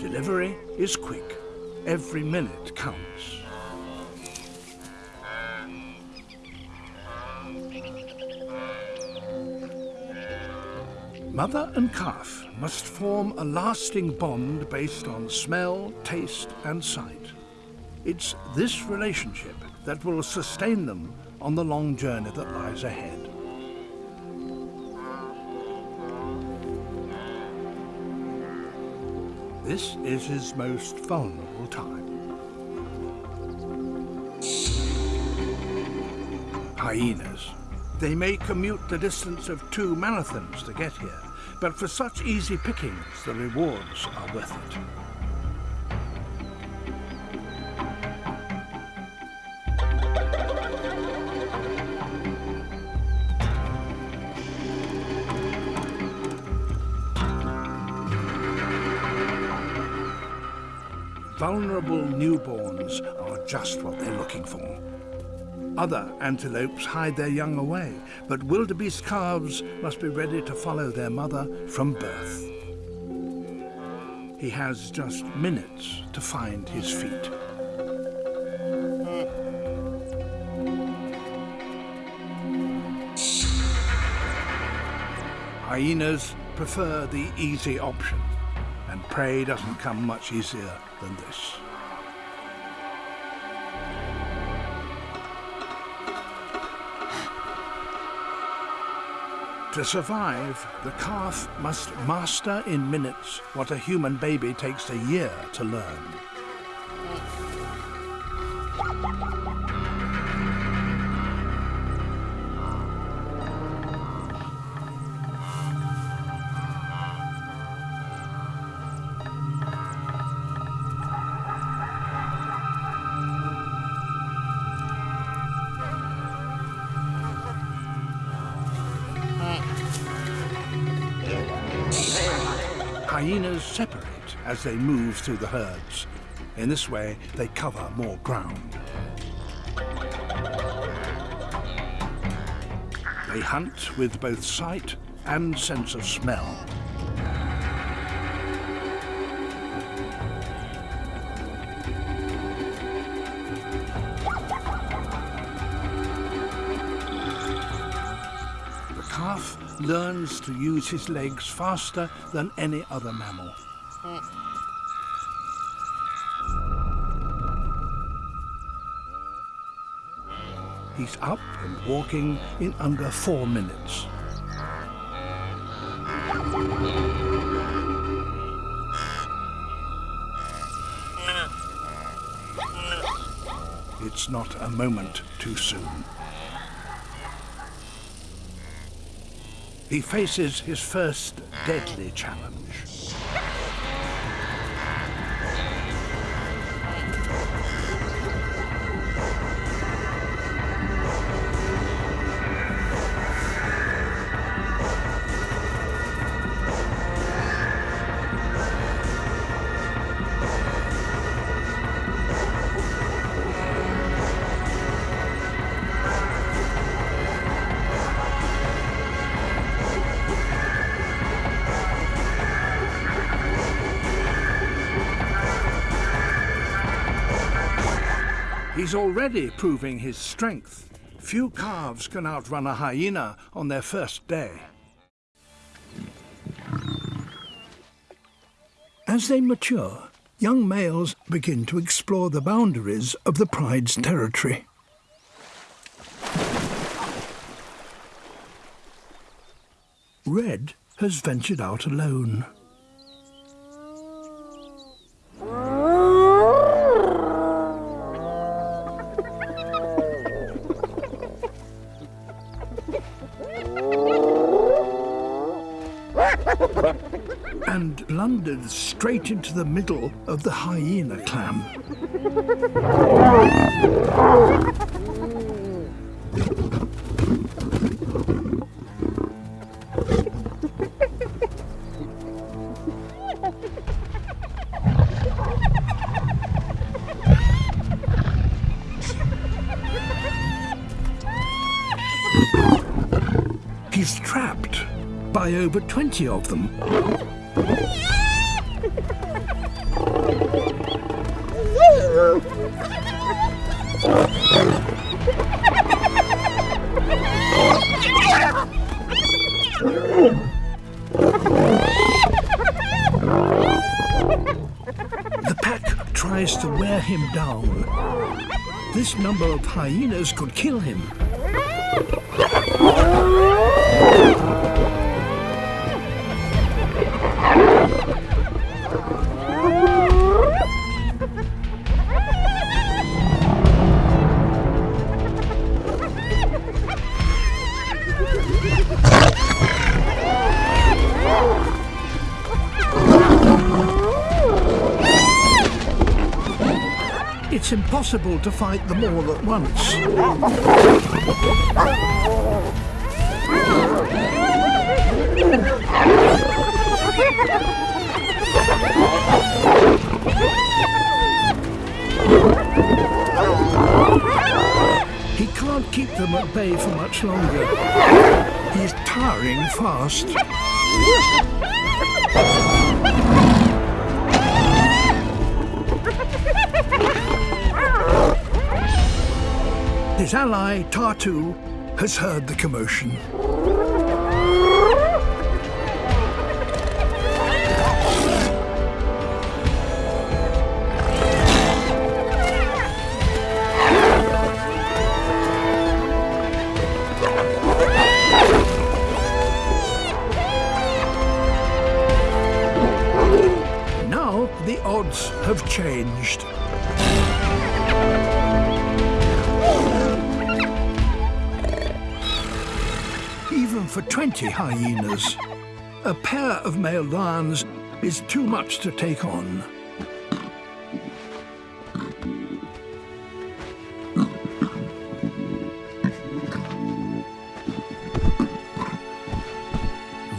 Delivery is quick. Every minute counts. Mother and calf must form a lasting bond based on smell, taste and sight. It's this relationship that will sustain them on the long journey that lies ahead. This is his most vulnerable time. Hyenas. They may commute the distance of two marathons to get here, but for such easy pickings, the rewards are worth it. Vulnerable newborns are just what they're looking for. Other antelopes hide their young away, but wildebeest calves must be ready to follow their mother from birth. He has just minutes to find his feet. Hyenas prefer the easy option, and prey doesn't come much easier than this. To survive, the calf must master in minutes what a human baby takes a year to learn. Hyenas separate as they move through the herds. In this way, they cover more ground. They hunt with both sight and sense of smell. Learns to use his legs faster than any other mammal. He's up and walking in under four minutes. It's not a moment too soon. He faces his first deadly challenge. He's already proving his strength. Few calves can outrun a hyena on their first day. As they mature, young males begin to explore the boundaries of the pride's territory. Red has ventured out alone. And blundered straight into the middle of the hyena clan. He's trapped by over 20 of them. Tries to wear him down. This number of hyenas could kill him. It's impossible to fight them all at once. He can't keep them at bay for much longer. He's tiring fast. His ally, Tartu, has heard the commotion. Now the odds have changed. For 20 hyenas, a pair of male lions is too much to take on.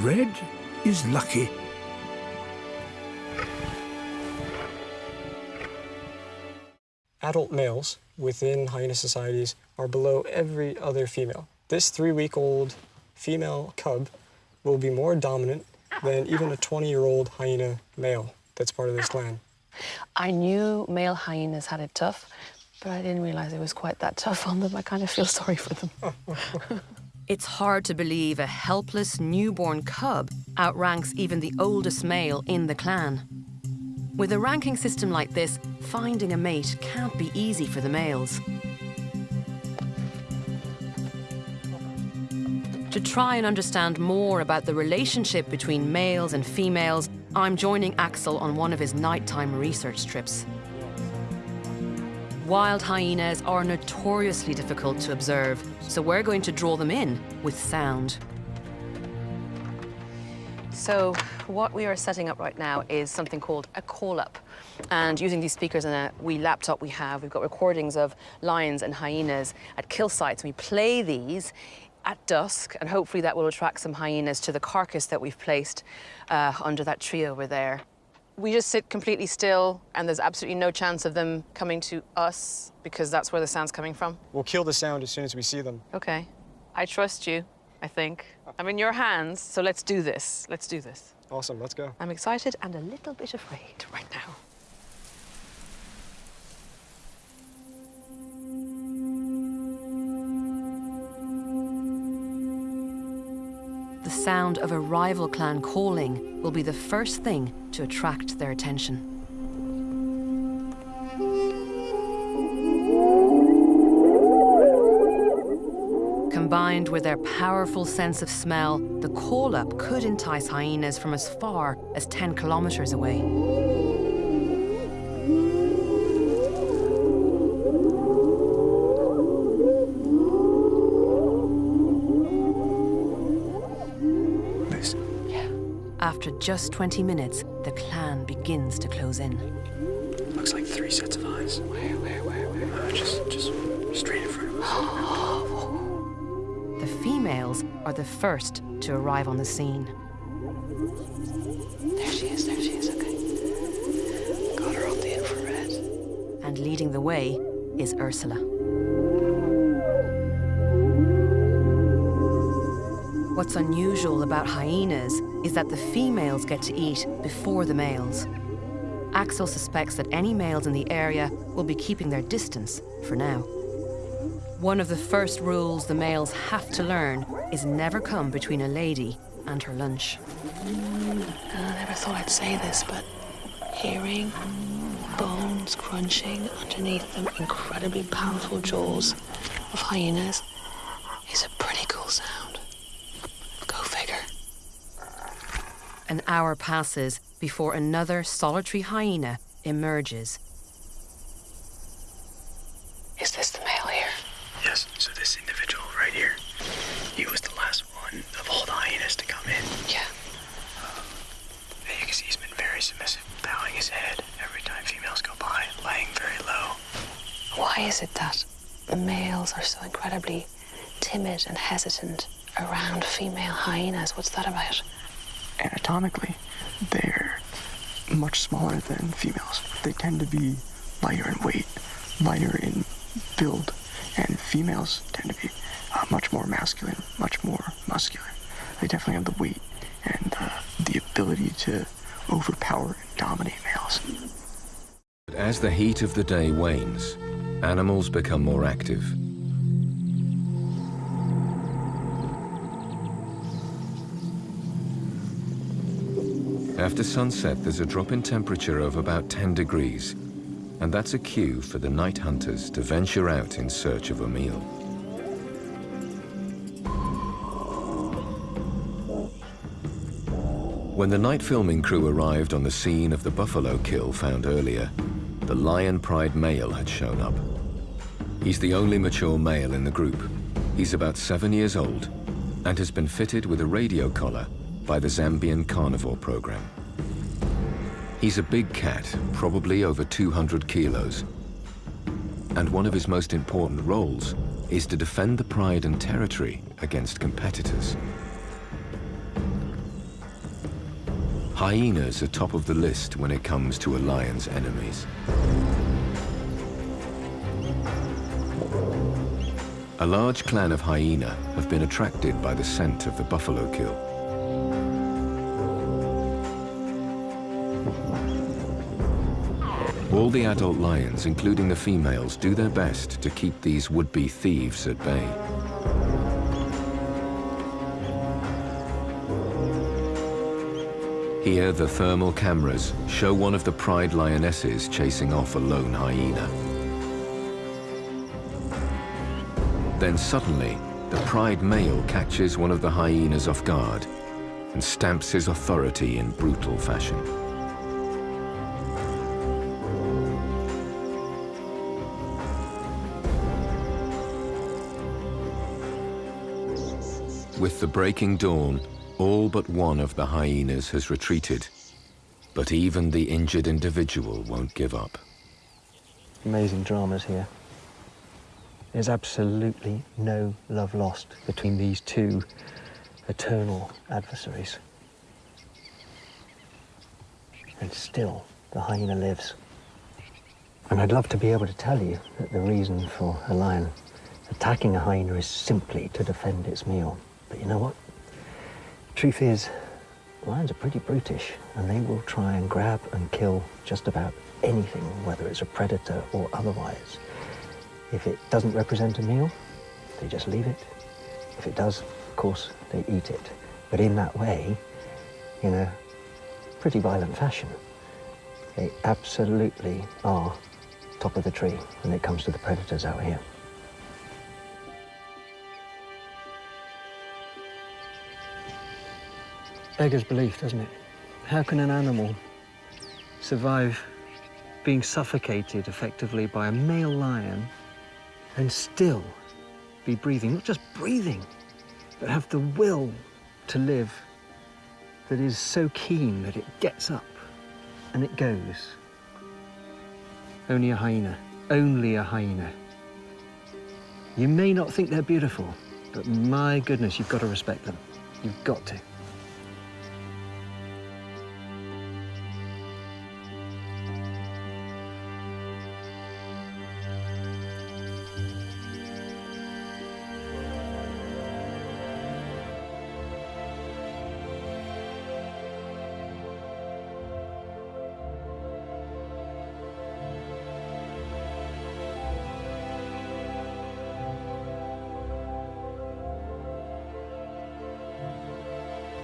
Red is lucky. Adult males within hyena societies are below every other female. This three-week-old female cub will be more dominant than even a 20-year-old hyena male that's part of this clan. I knew male hyenas had it tough, but I didn't realize it was quite that tough on them. I kind of feel sorry for them. It's hard to believe a helpless newborn cub outranks even the oldest male in the clan. With a ranking system like this, finding a mate can't be easy for the males. To try and understand more about the relationship between males and females, I'm joining Axel on one of his nighttime research trips. Wild hyenas are notoriously difficult to observe, so we're going to draw them in with sound. So what we are setting up right now is something called a call-up. And using these speakers and a wee laptop we have, we've got recordings of lions and hyenas at kill sites. We play these at dusk, and hopefully that will attract some hyenas to the carcass that we've placed uh, under that tree over there. We just sit completely still, and there's absolutely no chance of them coming to us because that's where the sound's coming from. We'll kill the sound as soon as we see them. Okay. I trust you, I think. I'm in your hands, so let's do this. Let's do this. Awesome, let's go. I'm excited and a little bit afraid right now. Sound of a rival clan calling will be the first thing to attract their attention. Combined with their powerful sense of smell, the call-up could entice hyenas from as far as 10 kilometers away. Just 20 minutes, the clan begins to close in. Looks like three sets of eyes. Where, where, where, where? Uh, just, just straight in front of us. The females are the first to arrive on the scene. There she is, there she is, okay. Got her on the infrared. And leading the way is Ursula. What's unusual about hyenas is that the females get to eat before the males. Axel suspects that any males in the area will be keeping their distance for now. One of the first rules the males have to learn is never come between a lady and her lunch. I never thought I'd say this, but hearing bones crunching underneath them incredibly powerful jaws of hyenas is a pretty cool sound. Go figure. An hour passes before another solitary hyena emerges. Is this the male here? Yes, so this individual right here, he was the last one of all the hyenas to come in. Yeah. Um, and you can see he's been very submissive, bowing his head every time females go by, laying very low. Why is it that the males are so incredibly timid and hesitant around female hyenas? What's that about? Anatomically, they're much smaller than females. They tend to be lighter in weight, lighter in build, and females tend to be uh, much more masculine, much more muscular. They definitely have the weight and uh, the ability to overpower and dominate males. As the heat of the day wanes, animals become more active. After sunset, there's a drop in temperature of about 10 degrees, and that's a cue for the night hunters to venture out in search of a meal. When the night filming crew arrived on the scene of the buffalo kill found earlier, the lion pride male had shown up. He's the only mature male in the group. He's about seven years old and has been fitted with a radio collar by the Zambian carnivore program. He's a big cat, probably over 200 kilos. And one of his most important roles is to defend the pride and territory against competitors. Hyenas are top of the list when it comes to a lion's enemies. A large clan of hyena have been attracted by the scent of the buffalo kill. All the adult lions, including the females, do their best to keep these would-be thieves at bay. Here, the thermal cameras show one of the pride lionesses chasing off a lone hyena. Then suddenly, the pride male catches one of the hyenas off guard and stamps his authority in brutal fashion. With the breaking dawn, all but one of the hyenas has retreated. But even the injured individual won't give up. Amazing dramas here. There's absolutely no love lost between these two eternal adversaries. And still, the hyena lives. And I'd love to be able to tell you that the reason for a lion attacking a hyena is simply to defend its meal. But you know what? Truth is, lions are pretty brutish, and they will try and grab and kill just about anything, whether it's a predator or otherwise. If it doesn't represent a meal, they just leave it. If it does, of course, they eat it. But in that way, in a pretty violent fashion, they absolutely are top of the tree when it comes to the predators out here. Beggars belief, doesn't it? How can an animal survive being suffocated effectively by a male lion and still be breathing? Not just breathing, but have the will to live that is so keen that it gets up and it goes. Only a hyena, only a hyena. You may not think they're beautiful, but my goodness, you've got to respect them. You've got to.